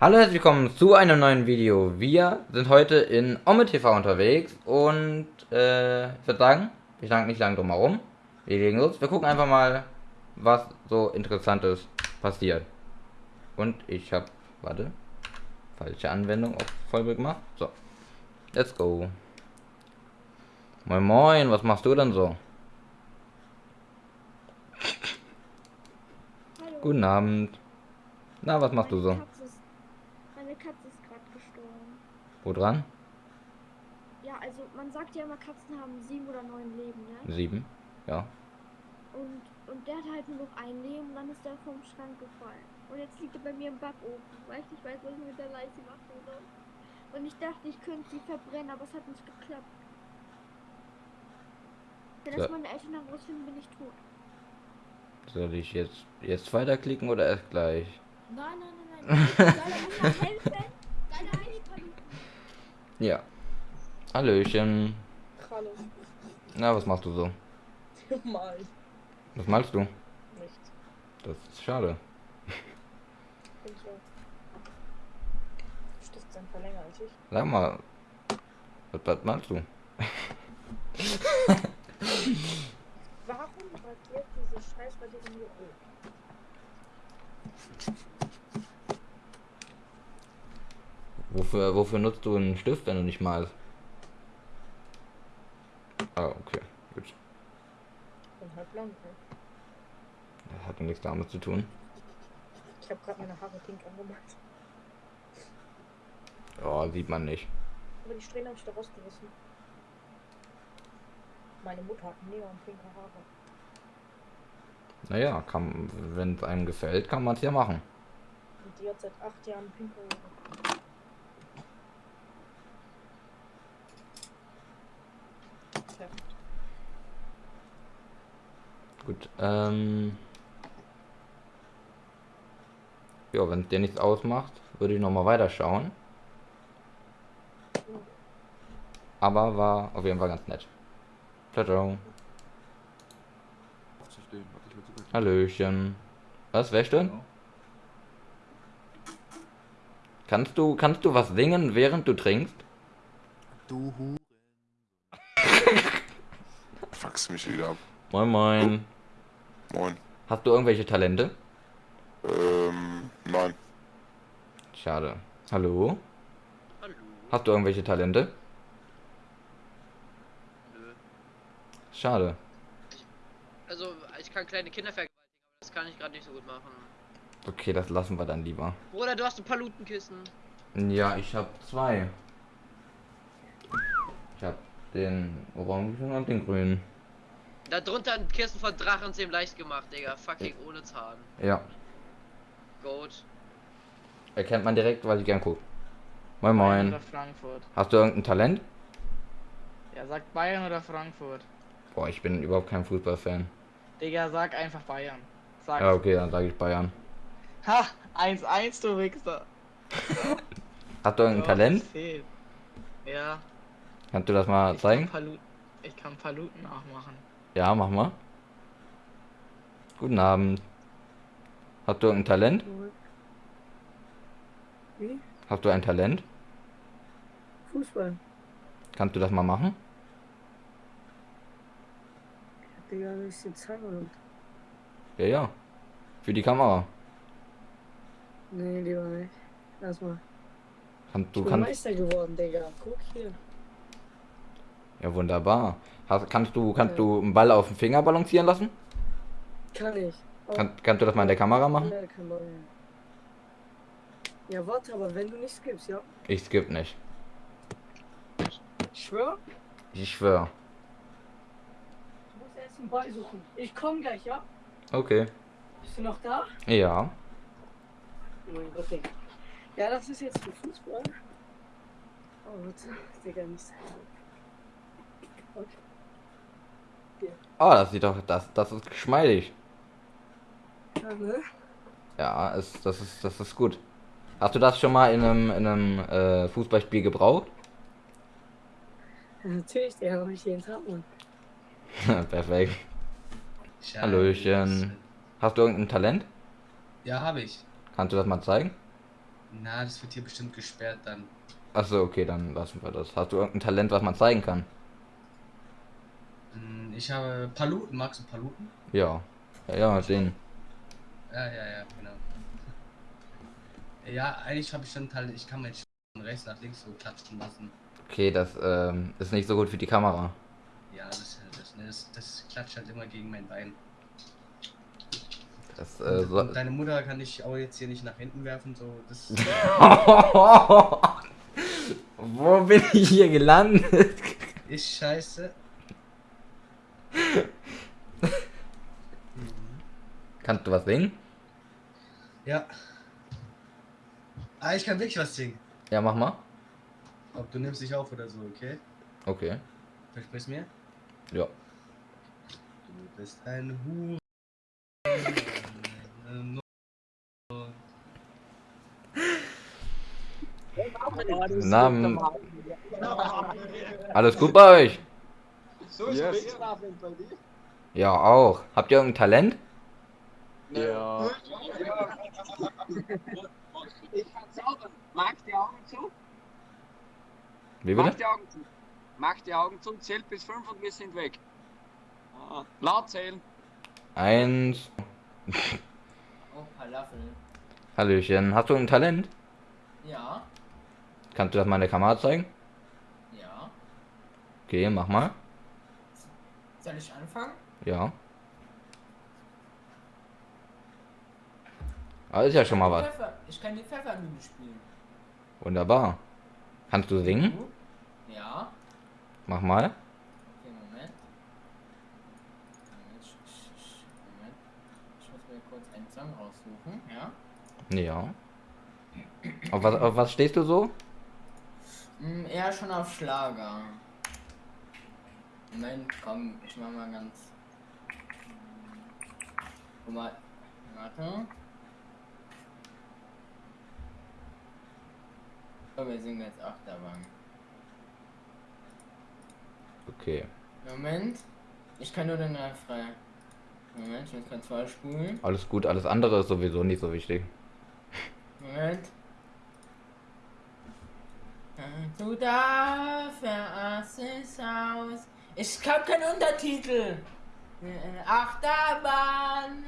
Hallo, herzlich willkommen zu einem neuen Video. Wir sind heute in Ome TV unterwegs und äh, ich würde sagen, ich lang nicht lange drum herum. Wir legen los. Wir gucken einfach mal, was so interessantes passiert. Und ich habe, warte, falsche Anwendung auf Vollbild gemacht. So, let's go. Moin Moin, was machst du denn so? Hallo. Guten Abend. Na, was machst du so? Meine Katze ist, meine Katze ist gerade gestorben. Wo dran? Ja, also man sagt ja immer, Katzen haben sieben oder neun Leben, ne? Sieben. Ja. Und, und der hat halt nur noch ein Leben und dann ist der vom Schrank gefallen. Und jetzt liegt er bei mir im Backofen, weil ich nicht weiß, was ich mit der Leiche machen soll. Und ich dachte, ich könnte sie verbrennen, aber es hat nicht geklappt. Wenn das So. meine Eltern herausfinden, bin ich tot. Soll ich jetzt jetzt weiterklicken oder erst gleich? Nein, nein, nein, nein. Soll er jemand helfen? Deine Heidi Ja. Hallöchen. Hallo. Na, was machst du so? Mal Was malst du? nichts. Das ist schade. So. Du bist einfach länger als ich. Sag mal. Was, was malst du? Warum radiert diese scheiß Radierung nur rot? Wofür, wofür nutzt du einen Stift, wenn du nicht malst? Ah, okay. Gut. Bin halt blond, ne? Das hat nichts damit zu tun. Ich habe gerade meine Haare pink angemalt. Oh, sieht man nicht. Aber die Strähnen habe ich da rausgerissen. Meine Mutter hat neon-pinke Haare. Naja, kann, wenn es einem gefällt, kann man es ja machen. Und die hat seit acht Jahren pinke Haare. Gut, ähm. Ja, wenn es dir nichts ausmacht, würde ich nochmal weiterschauen. Aber war auf jeden Fall ganz nett. Ciao, ciao. Hallöchen. Was, wer denn? Genau. Kannst du, kannst du was singen, während du trinkst? Du Fuckst mich wieder ab. Moin, moin. Moin. Hast du irgendwelche Talente? Ähm, nein. Schade. Hallo? Hallo. Hast du irgendwelche Talente? Nö. Schade. Also, ich kann kleine Kinder vergewaltigen, aber das kann ich gerade nicht so gut machen. Okay, das lassen wir dann lieber. Bruder, du hast ein Palutenkissen. Ja, ich habe zwei. Ich habe den orangen und den grünen. Da drunter ein Kissen von Drachenzähm leicht gemacht, Digga. Fucking ohne Zahn. Ja, Goat. erkennt man direkt, weil ich gern guck. Moin Bayern moin. oder Frankfurt? Hast du irgendein Talent? Ja, sag Bayern oder Frankfurt. Boah, ich bin überhaupt kein Fußballfan. Digga, sag einfach Bayern. Sag. Ja, okay, dann sage ich Bayern. Ha! 1-1, du Wichser. Hast du irgendein Talent? Ja. Kannst du das mal Ich zeigen? kann, Paluten, ich kann Paluten nachmachen. Ja, mach mal. Guten Abend. Hast du irgendein Talent? Wie? Hast du ein Talent? Fußball. Kannst du das mal machen? Digga, will ich dir zeigen oder? Ja, ja. Für die Kamera. Nee, lieber nicht. Lass mal. Kannst, du Ich bin kannst. Meister geworden, Digga. Guck hier. Ja, wunderbar. Hast, kannst du, kannst Ja. du einen Ball auf den Finger balancieren lassen? Kann ich. Oh, Kann, kannst du das mal in der Kamera machen? Ja, kann man, ja. ja, warte, aber wenn du nicht skippst, ja? Ich skipp nicht. Ich schwör, Ich schwör. du musst erst einen Ball suchen. Ich komm gleich, ja? Okay. Bist du noch da? Ja. Oh mein Gott, Digga. Ja, das ist jetzt für Fußball. Oh, warte. Digga, nicht. Okay. Oh, das sieht doch, das, das ist geschmeidig. Ja, ne? Ja, ist, das ist, das ist gut. Hast du das schon mal in einem, in einem äh, Fußballspiel gebraucht? Ja, natürlich, Digga, mach ich jeden Tag, Mann. Perfekt. Scheiße. Hallöchen. Hast du irgendein Talent? Ja, habe ich. Kannst du das mal zeigen? Na, das wird hier bestimmt gesperrt dann. Achso, okay, dann lassen wir das. Hast du irgendein Talent, was man zeigen kann? Hm, Ich habe Paluten. Magst du Paluten? Ja. Ja, ja, den. Ja, ja, ja, genau. Ja, eigentlich habe ich schon Talent. Ich kann mein Sch- von rechts nach links so klatschen lassen. Okay, das ähm, ist nicht so gut für die Kamera. Ja, das, das, das, das klatscht halt immer gegen mein Bein. Das, äh, so deine Mutter kann ich auch jetzt hier nicht nach hinten werfen, so das. Wo bin ich hier gelandet? ist scheiße. Kannst du was singen? Ja. Ah, ich kann wirklich was singen. Ja, mach mal. Ob du nimmst dich auf oder so, okay? Okay. Versprichst mir? Ja. Du bist ein Hure. Namen. Alles gut bei euch? Yes. Ja, auch. Habt ihr irgendein Talent? Ja. Ich kann zaubern. Mach die Augen zu. Wie Mach bitte? die Augen zu. Mach die Augen zu, zählt bis fünf und wir sind weg. Ah, laut zählen. Eins. Oh, Falafel. Hallöchen. Hast du ein Talent? Ja, Kannst du das mal in der Kamera zeigen? ja. Okay, mach mal. Soll ich anfangen? Ja. Ah, ist ja schon mal was. Pfeffer, ich kann die Pfeffermühle spielen. Wunderbar. Kannst du singen? Ja. Mach mal. Okay, Moment. Moment. Ich muss mir kurz einen Song raussuchen, ja? Ja. Auf was, auf was stehst du so? Hm, eher schon auf Schlager. Moment, komm, ich mach mal ganz. Guck mal. Warte. So, wir singen jetzt Achterbahn. Okay. Moment. Ich kann nur den Refrain. Moment, ich muss kurz vorspulen. Alles gut, alles andere ist sowieso nicht so wichtig. Moment. Du da verast es aus. Ich hab keinen Untertitel. Äh, Achterbahn.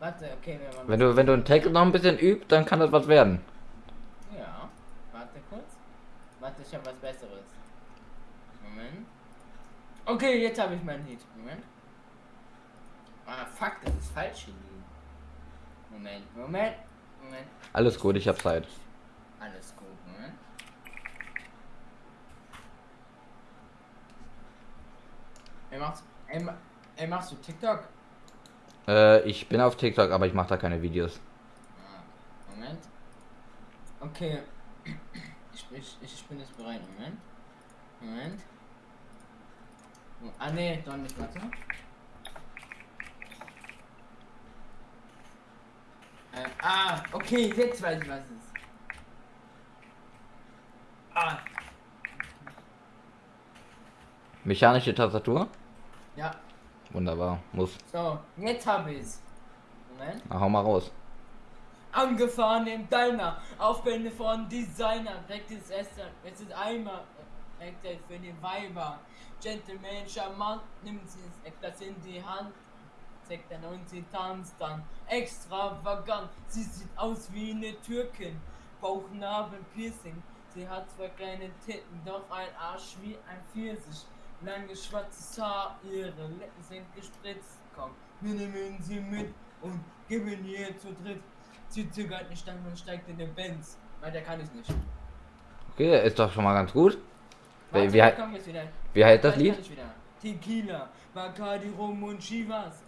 Warte, okay, wir machen Wenn du, wenn du einen Text noch ein bisschen übst, dann kann das was werden. Ja, warte kurz. Warte, ich habe was Besseres. Moment. Okay, jetzt habe ich mein Lied. Moment. Ah, fuck, das ist falsch hier. Moment, Moment, Moment. Alles gut, ich hab Zeit. Alles gut, Moment. Ey, machst, ey, ma- ey, machst du TikTok? Äh, ich bin auf TikTok, aber ich mache da keine Videos. Moment. Okay. Ich, ich, ich bin jetzt bereit. Moment. Moment. Oh, Ah, nee, doch nicht. Warte. Äh, ah, okay, jetzt weiß ich, was es ist. Ah, Mechanische Tastatur? ja. Wunderbar. Muss. So, jetzt habe ich's. Moment. Na, hau mal raus. Angefahren im Diner, Aufwände von Designer, Practice Esther, es ist einmal Practice für die Weiber. Gentleman, charmant, nimmt sie etwas in die Hand, zeigt dann und sie tanzt dann. Extravagant, sie sieht aus wie eine Türkin, Bauchnabel, Piercing. Sie hat zwei kleine Titten, doch ein Arsch wie ein Pfirsich. Lange schwarzes Haar, ihre Lippen sind gespritzt. Komm, wir nehmen sie mit und geben ihr zu dritt. Sie zögert nicht dann und steigt in den Benz. Weiter kann ich nicht. Okay, ist doch schon mal ganz gut. Wie, Warte, wie, da jetzt wieder. wie heißt das Lied? Tequila, Bacardi, Rum und Chivas.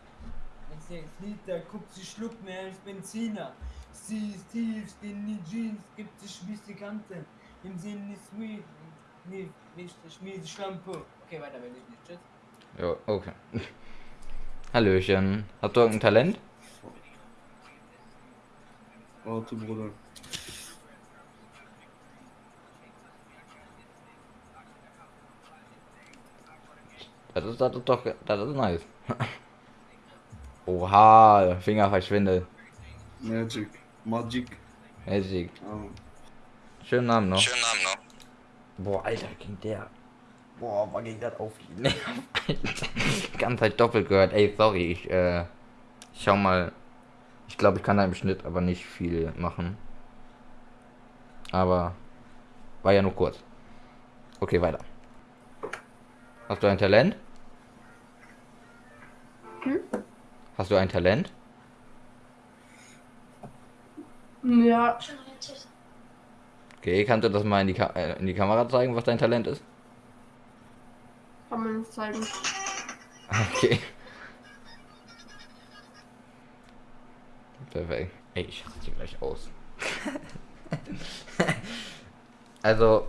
Jetzt sechs Liter, guckt sie schluckt mehr als Benziner. Sie ist tiefst in die Jeans, gibt sich die Kante. Im Sinn ist sweet, nee, nicht schmiede Shampoo. Okay, weiter will ich nicht. Tschüss. Ja, okay. Hallöchen. Hast du irgendein Talent? Warte, Bruder. Das ist, das ist doch, das ist nice. Oha, Finger verschwindet. Magic. Magic. Magic. Oh. Schönen Namen noch. Schönen Namen noch. Boah, Alter, ging der. Boah, war ging das auf die Nerven, Alter. Die ganze Zeit doppelt gehört. Ey, sorry, ich, äh, ich schau mal. Ich glaube, ich kann da im Schnitt aber nicht viel machen. Aber war ja nur kurz. Okay, weiter. Hast du ein Talent? Hm? Hast du ein Talent? Ja. Okay, kannst du das mal in die, Ka äh, in die Kamera zeigen, was dein Talent ist? Zeigen. Okay. Perfekt. Ey, ich raste hier gleich aus. also.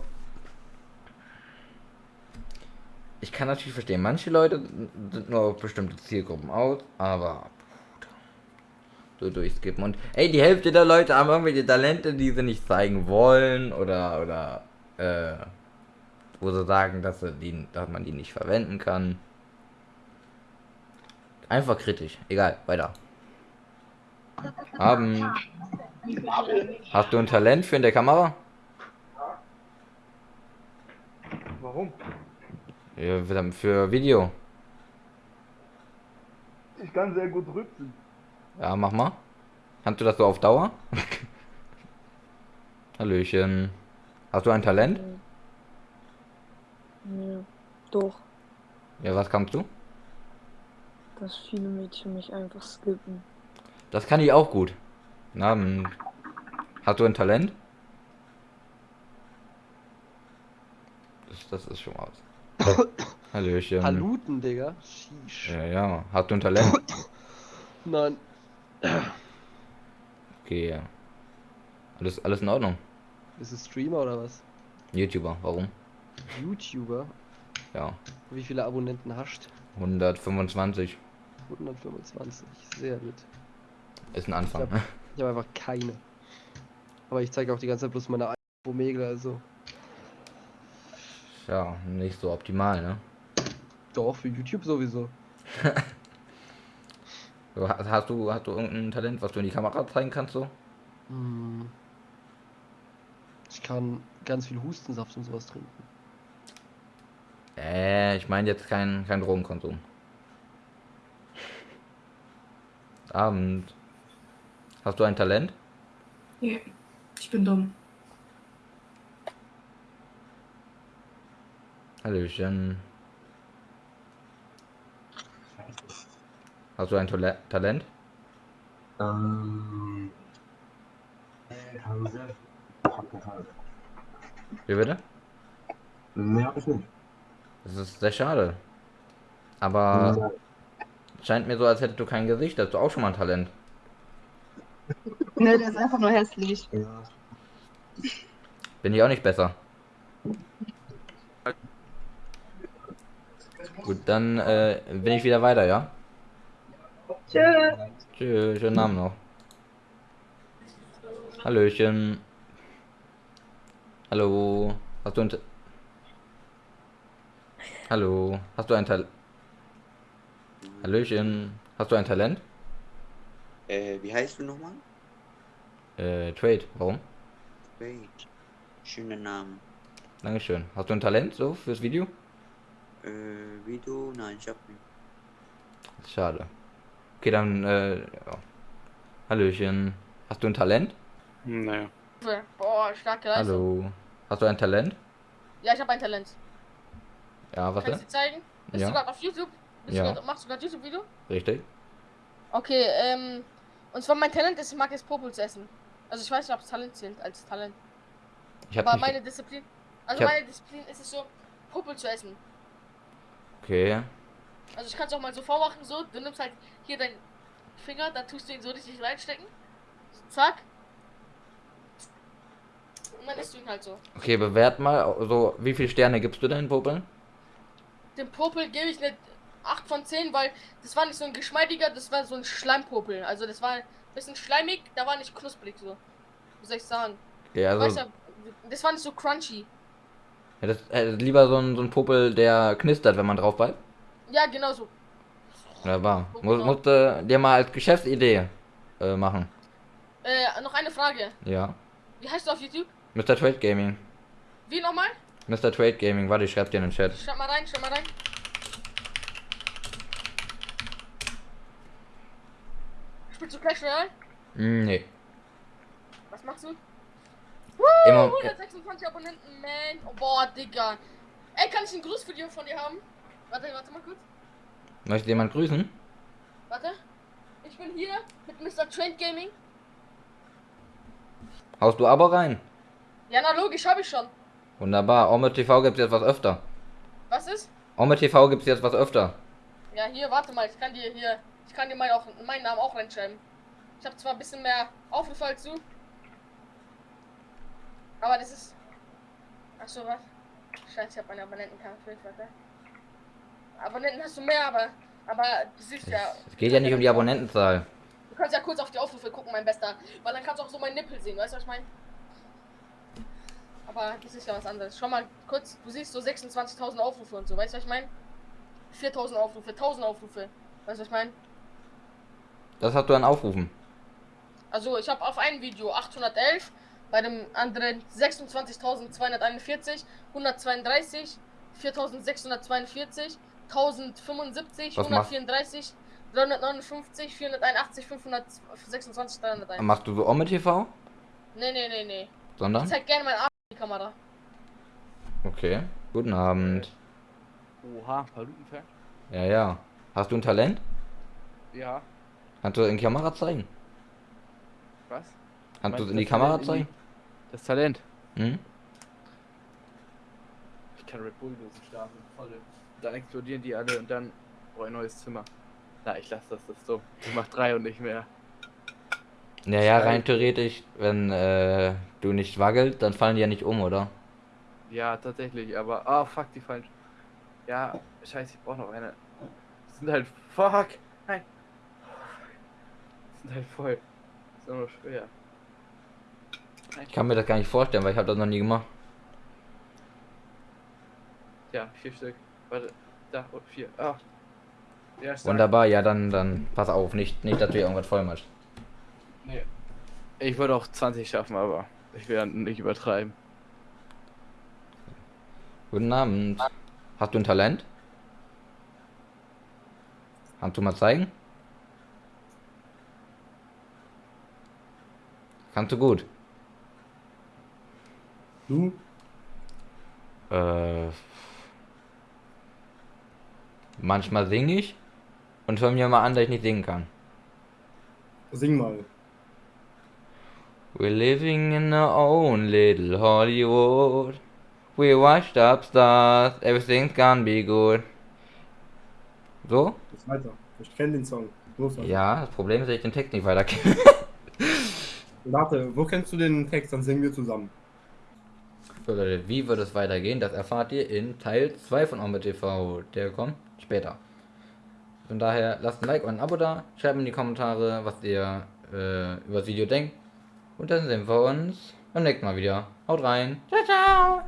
Ich kann natürlich verstehen, manche Leute sind nur auf bestimmte Zielgruppen aus, aber. So durchskippen. Und ey, die Hälfte der Leute haben irgendwelche Talente, die sie nicht zeigen wollen oder oder äh, wo sie sagen, dass sie die, dass man die nicht verwenden kann. Einfach kritisch. Egal, weiter. Abend. Hast du ein Talent für in der Kamera? Warum? Ja, für- Video. Ich kann sehr gut rüpsen. Ja, mach mal. Kannst du das so auf Dauer? Hallöchen. Hast du ein Talent? Ja, doch, Ja, was kannst du? dass viele Mädchen mich einfach skippen. Das kann ich auch gut. Na, Abend. Hast du ein Talent? Das, das ist schon mal aus. Hallöchen. Paluten, Digga. Sheesh. Ja, ja. Hast du ein Talent? Nein. Okay, ja. Alles, alles in Ordnung. Bist du Streamer oder was? YouTuber, warum? YouTuber? Ja. Wie viele Abonnenten hast? 125 125. Sehr gut. ist ein Anfang. Ich habe hab einfach keine. Aber ich zeige auch die ganze Zeit bloß meine Omega, also. Ja, nicht so optimal, ne? Doch, für YouTube sowieso. Hast du hast du irgendein Talent, was du in die Kamera zeigen kannst so? Hm. Ich kann ganz viel Hustensaft und sowas trinken. Äh, ich meine jetzt kein, kein Drogenkonsum. Abend. Hast du ein Talent? Ja, ich bin dumm. Hallöchen. Hast du ein Tole Talent? Ähm. Wie bitte? Nee, hab ich nicht. Das ist sehr schade. Aber scheint mir so, als hättest du kein Gesicht. Hast du auch schon mal ein Talent? Ne, der ist einfach nur hässlich. Ja. Bin ich auch nicht besser. Gut, dann äh, bin ich wieder weiter, ja? Tschüss. Tschüss, schönen Namen noch. Hallöchen. Hallo. Hast du ein... Hallo. Hast du ein Talent? Hallöchen. Hast du ein Talent? Äh, wie heißt du nochmal? Äh, Trade. Warum? Wait. Schöner Name. Dankeschön. Hast du ein Talent so fürs Video? Äh, Video? Nein, ich hab nicht. Schade. Okay, dann, äh, ja. Hallöchen. Hast du ein Talent? Naja. Boah, starke Leistung. Hallo. Hast du ein Talent? Ja, ich habe ein Talent. Ja, was Kann ich denn? dir zeigen? Bist Ja. du gerade auf YouTube? Bist Ja. grad, machst du gerade YouTube-Video? Richtig. Okay, ähm. Und zwar mein Talent ist, ich mag es Popel zu essen. Also ich weiß nicht, ob es Talent zählt als Talent. Ich hab Aber meine Disziplin. Also Ich meine Disziplin ist es so, Popel zu essen. Okay. Also ich kann es auch mal so vormachen, so. Du nimmst halt hier deinen Finger, dann tust du ihn so richtig reinstecken. Zack. Und dann isst du ihn halt so. Okay, bewert mal, so, wie viele Sterne gibst du denn Popeln? Dem Popel gebe ich eine 8 von 10, weil das war nicht so ein geschmeidiger, das war so ein Schleimpopel. Also das war ein bisschen schleimig, da war nicht knusprig so. Wie soll ich sagen? Ja, also- Weißt du, das war nicht so crunchy. Ja, das, äh, lieber so ein, so ein Popel, der knistert, wenn man drauf beißt. Ja, genau so. Wunderbar. Muss, musste dir mal als Geschäftsidee äh, machen. Äh, noch eine Frage. Ja. Wie heißt du auf YouTube? Mr. Trade Gaming. Wie nochmal? Mr. Trade Gaming, warte, ich schreib dir in den Chat. Schreib mal rein, schreib mal rein. Spielst du Clash Royale? Hm, Nee. Was machst du? Immer- Woo, 126 Abonnenten, man. Oh, boah, Digga. Ey, kann ich einen Gruß für dir von dir haben? Warte, warte mal kurz. Möchte jemand grüßen? Warte. Ich bin hier mit Mr. Trend Gaming. Haust du aber rein? Ja, na logisch, habe ich schon. Wunderbar. Ome TV gibt's jetzt was öfter. Was ist? Ome TV gibt's jetzt was öfter. Ja, hier, warte mal, ich kann dir hier, ich kann dir meinen, auch, meinen Namen auch reinschreiben. Ich habe zwar ein bisschen mehr Aufrufe als du. Aber das ist. Achso, was? Scheiße, ich habe meine Abonnenten kaputt, warte. Abonnenten hast du mehr, aber. Aber du siehst ja. Es geht ja nicht um die Abonnentenzahl. Du kannst ja kurz auf die Aufrufe gucken, mein Bester. Weil dann kannst du auch so meinen Nippel sehen, weißt du, was ich meine? Aber das ist ja was anderes. Schau mal kurz, du siehst so 26.000 Aufrufe und so, weißt du, was ich meine? 4.000 Aufrufe, 1.000 Aufrufe. Weißt du, was ich meine? Das hast du an Aufrufen. Also, ich habe auf ein Video 811, bei dem anderen 26.241, 132, 4.642, 1075, Was machst- 134, 359, 481, 526, 301. Machst du so Ome TV? Nee, nee, nee, nee. Sondern? Ich zeig gerne mein Arsch in die Kamera. Okay. Guten Abend. Oha, Palutenfakt? Ja, ja. Hast du ein Talent? Ja. Kannst du in die Kamera zeigen? Was? Kannst du es in die das Kamera Talent in die- zeigen? Das Talent. Hm? Ich kann Red Bull-Dosen starten, volle. Dann explodieren die alle und dann brauche ich ein neues Zimmer. Na, ich lasse das, das ist dumm. Ich mach drei und nicht mehr. Naja, rein theoretisch, wenn äh, du nicht waggelst, dann fallen die ja nicht um, oder? Ja, tatsächlich, aber. Ah, fuck, die fallen. Ja, scheiße, ich brauche noch eine. Die sind halt. Fuck! Nein! Die sind halt voll. Ist auch noch schwer. Ich kann mir das gar nicht vorstellen, weil ich habe das noch nie gemacht. Ja, vier Stück. Warte, da und vier. Ah. Ja. Wunderbar, ja, dann, dann pass auf, nicht, nicht, dass du irgendwas voll machst. Nee. Ich würde auch 20 schaffen, aber ich werde nicht übertreiben. Guten Abend. Hast du ein Talent? Kannst du mal zeigen? Kannst du gut? Du? Äh, manchmal singe ich und hör mir mal an, dass ich nicht singen kann. Sing mal. We're living in our own little Hollywood. We washed up stars, everything's gonna be good. So? Jetzt weiter. Ich kenne den Song. Also. Ja, das Problem ist, dass ich den Text nicht weiter kenne. Warte, wo kennst du den Text? Dann singen wir zusammen. So Leute, wie wird es weitergehen? Das erfahrt ihr in Teil 2 von Ombe TV. Der kommt später. Von daher lasst ein Like und ein Abo da. Schreibt in die Kommentare, was ihr äh, über das Video denkt. Und dann sehen wir uns beim nächsten Mal wieder. Haut rein. Ciao, ciao.